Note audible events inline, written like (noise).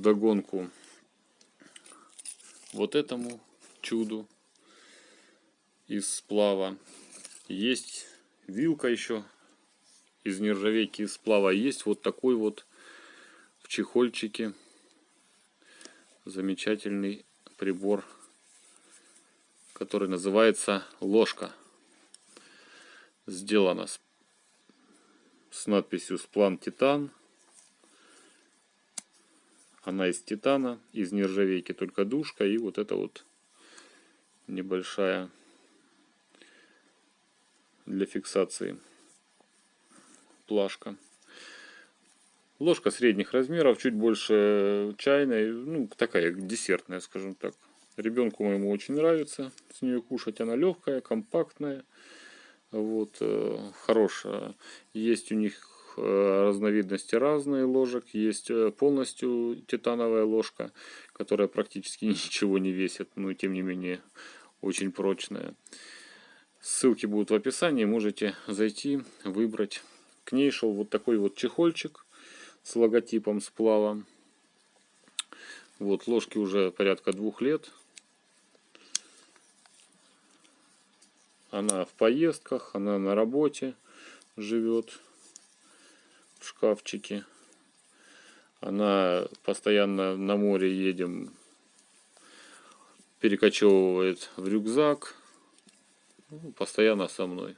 вдогонку вот этому чуду из сплава. Есть вилка еще из нержавейки из сплава. Есть вот такой вот в чехольчике замечательный прибор, который называется ложка. Сделана с, с надписью «Сплан Титан». Она из титана, из нержавейки, только душка и вот это вот небольшая для фиксации плашка. Ложка средних размеров, чуть больше чайной, ну такая десертная, скажем так. Ребенку моему очень нравится с нее кушать. Она легкая, компактная, вот, э, хорошая. Есть у них разновидности разные ложек. Есть э, полностью титановая ложка, которая практически (laughs) ничего не весит, но тем не менее очень прочная. Ссылки будут в описании, можете зайти, выбрать. К ней шел вот такой вот чехольчик с логотипом сплава. Вот, ложки уже порядка двух лет. Она в поездках, она на работе живет в шкафчике. Она постоянно на море едем, перекочевывает в рюкзак. Ну, постоянно со мной.